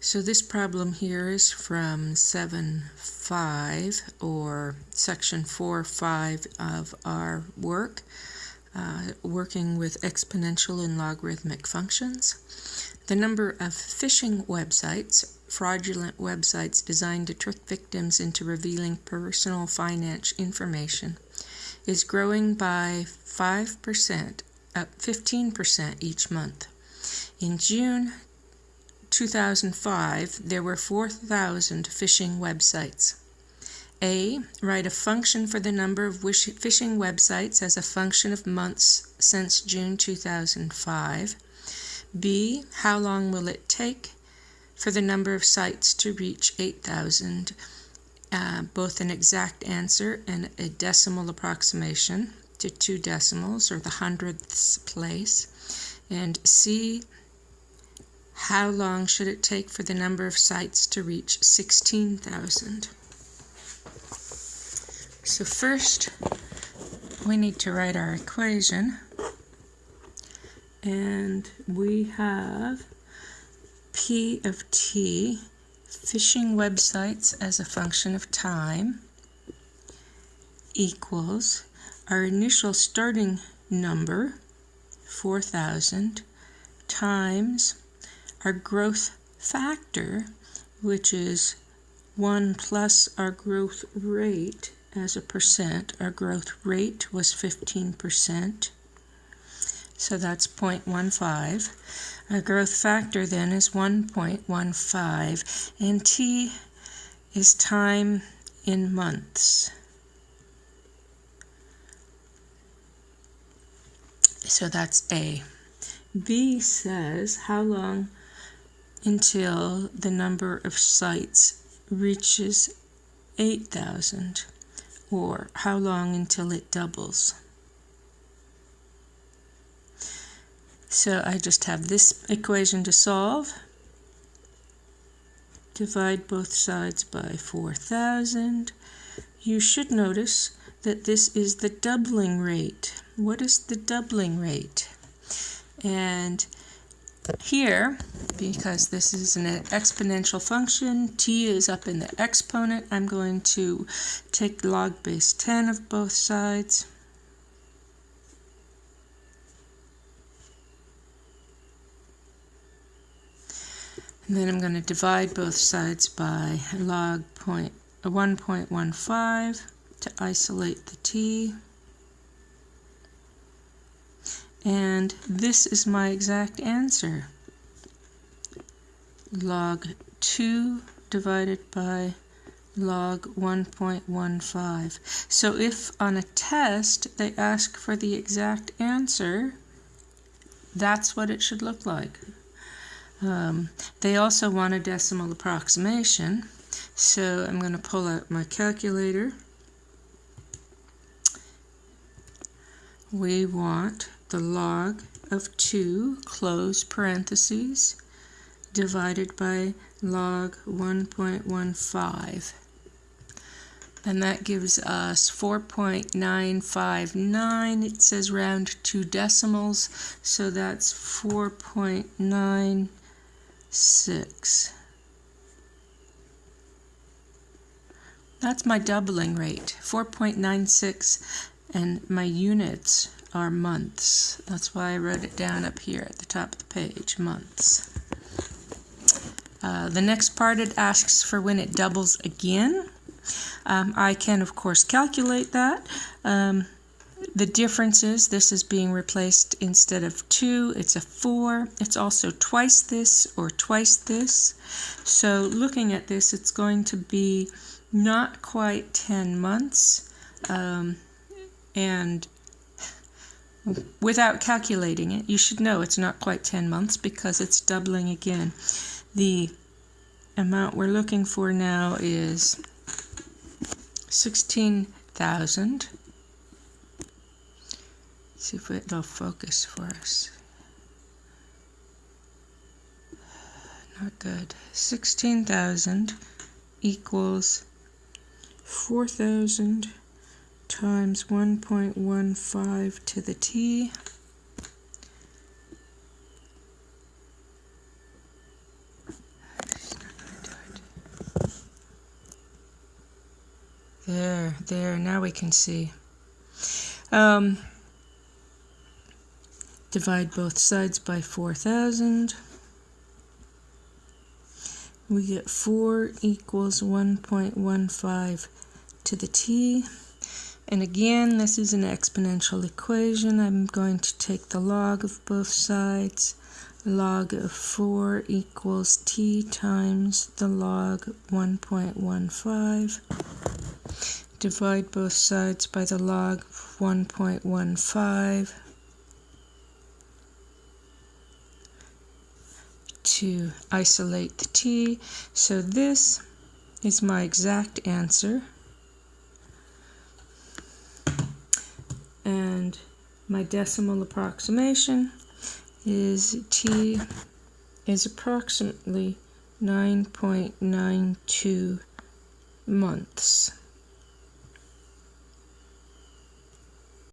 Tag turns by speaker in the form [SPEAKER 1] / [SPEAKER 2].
[SPEAKER 1] So this problem here is from 7.5 or section 4.5 of our work, uh, working with exponential and logarithmic functions. The number of phishing websites, fraudulent websites designed to trick victims into revealing personal finance information, is growing by 5%, up 15% each month. In June 2005, there were 4,000 phishing websites. A. Write a function for the number of phishing websites as a function of months since June 2005. B. How long will it take for the number of sites to reach 8,000? Uh, both an exact answer and a decimal approximation to two decimals or the hundredths place. And C how long should it take for the number of sites to reach 16,000? So first, we need to write our equation. And we have P of T, phishing websites as a function of time, equals our initial starting number, 4,000, times our growth factor, which is 1 plus our growth rate as a percent. Our growth rate was 15%, so that's 0.15. Our growth factor then is 1.15, and T is time in months. So that's A. B says how long until the number of sites reaches 8,000 or how long until it doubles. So I just have this equation to solve. Divide both sides by 4,000. You should notice that this is the doubling rate. What is the doubling rate? And here, because this is an exponential function, t is up in the exponent, I'm going to take log base 10 of both sides. And then I'm going to divide both sides by log point, 1.15 to isolate the t. And this is my exact answer. Log 2 divided by log 1.15. So if on a test they ask for the exact answer, that's what it should look like. Um, they also want a decimal approximation, so I'm going to pull out my calculator. We want the log of 2 close parentheses divided by log 1.15 and that gives us 4.959 it says round two decimals so that's 4.96 that's my doubling rate 4.96 and my units are months. That's why I wrote it down up here at the top of the page, months. Uh, the next part it asks for when it doubles again. Um, I can of course calculate that. Um, the difference is this is being replaced instead of 2, it's a 4. It's also twice this or twice this. So looking at this, it's going to be not quite 10 months. Um, and without calculating it, you should know it's not quite 10 months because it's doubling again. The amount we're looking for now is 16,000. See if it'll focus for us. Not good. 16,000 equals 4,000 times 1.15 to the t There, there, now we can see. Um, divide both sides by 4,000. We get 4 equals 1.15 to the t. And again, this is an exponential equation. I'm going to take the log of both sides. Log of 4 equals t times the log 1.15. Divide both sides by the log 1.15 to isolate the t. So this is my exact answer. And my decimal approximation is t is approximately 9.92 months.